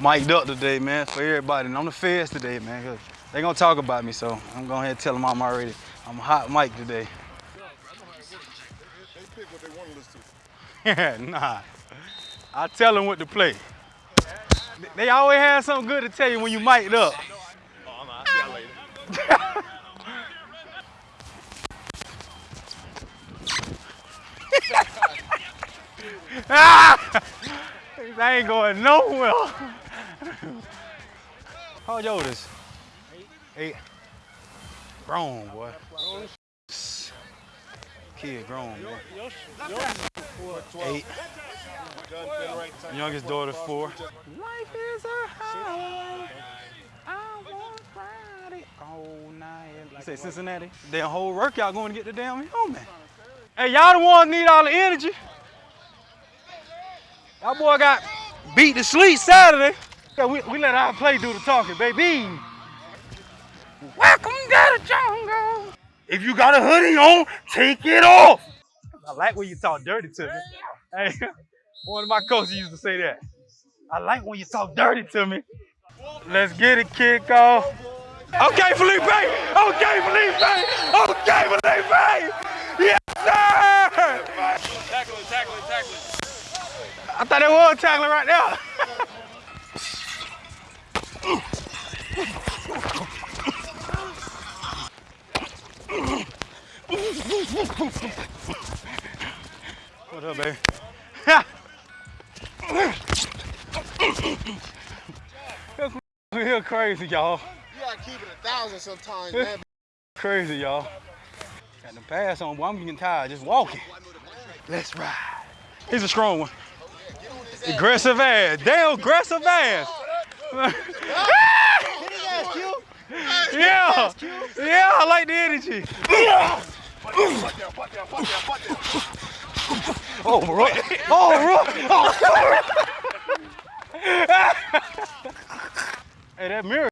mic'd up today, man, for everybody. And I'm the feds today, man, because they gonna talk about me, so I'm going ahead and tell them I'm already, I'm a hot mic today. Nah. I tell them what to play. They always have something good to tell you when you mic'd up. Oh, I'll see y'all later. Ah! I ain't going nowhere. How old is? Eight. Eight. Grown, boy. Kid grown, man. Eight. Youngest daughter, four. Life is a highway. I want ride it all night. You say Cincinnati? Damn whole work y'all going to get the damn home, oh, man. Hey, y'all the ones need all the energy. Our boy got beat to sleep Saturday. Yeah, we, we let our play do the talking, baby. Welcome to the jungle. If you got a hoodie on, take it off. I like when you talk dirty to me. Hey, one of my coaches used to say that. I like when you talk dirty to me. Let's get it kick off. Okay, Felipe. Okay, Felipe. Okay, Felipe. Yes, sir. Tackling, tackling, tackling. I thought it was tackling right there. what up, baby? Here crazy, y'all. You gotta keep it a thousand sometimes, man. Crazy, y'all. Got the pass on, boy. I'm getting tired just walking. Let's ride. He's a strong one. Aggressive ass. Damn aggressive ass. yeah. Yeah, I like the energy. Oh, bro. Oh, bro. Oh, hey, that mirror.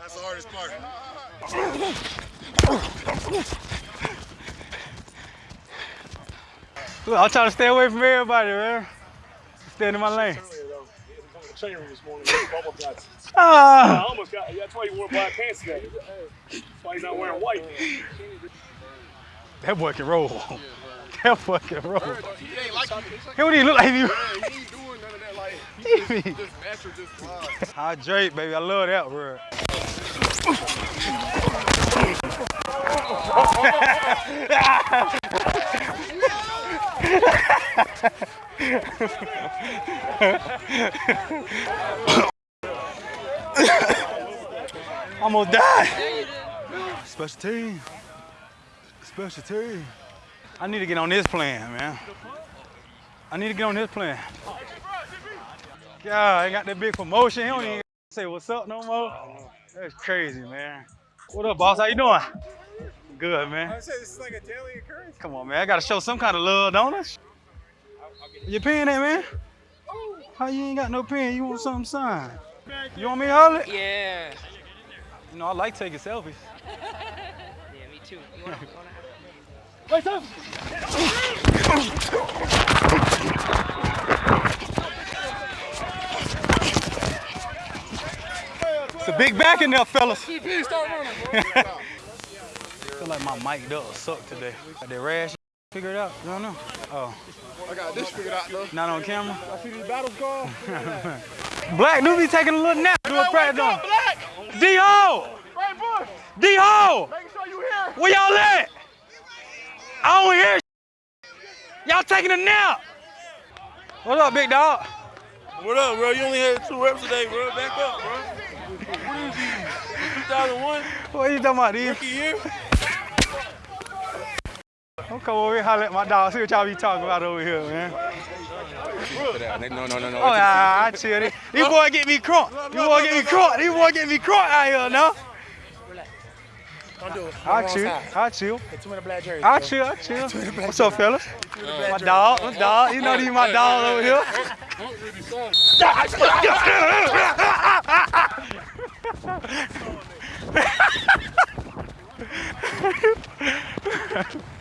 That's the hardest part. Look, I'm trying to stay away from everybody, man. Stay in my lane. Chain ring morning, with. I Ah, almost got, that's why he wore black pants today. That's why he's not wearing white. that boy can roll. That boy can roll. He ain't like you. He don't even look like you. He ain't doing none of that. Like, he just, just natural, just fly. Hydrate, baby. I love that word. Almost died. Special team. Special team. I need to get on this plan, man. I need to get on this plan. Yeah, I got that big promotion. He don't even say what's up no more. That's crazy, man. What up, boss? How you doing? Good, man. Oh, I said this is like a daily occurrence. Come on, man. I gotta show some kind of love, don't I? Your pen there, man? How you ain't got no pen? You want something signed? You want me to hold it? Yeah. You know, I like taking selfies. Yeah, me too. You wanna, wanna Wait up! It's a big back in there, fellas. feel like my mic does suck today. Got that rash figured out? You don't know? Oh, I got this figured out, though. not on camera? I see these battles go. Black do be taking a little nap doing practice on. Black! D-Ho! Right, Bush! D-Ho! Making sure you here. Where y'all at? I don't hear Y'all taking a nap. What up, big dog? What up, bro? You only had two reps today, bro. Back up, bro. What is he? 2001 What are you talking about, these? rookie year? I'm come over here holler at my dog, see what y'all be talking about over here, man. No, no, no, no. Oh, yeah, I chill. These these boys get me crunk. These boys get me crunk. These boys get me crunk out here now. Don't do it. I'll chill. I'll chill. Too many black jerseys. I'll chill. I'll chill. What's up, fellas? My dog. My dog. You know these my dog over here.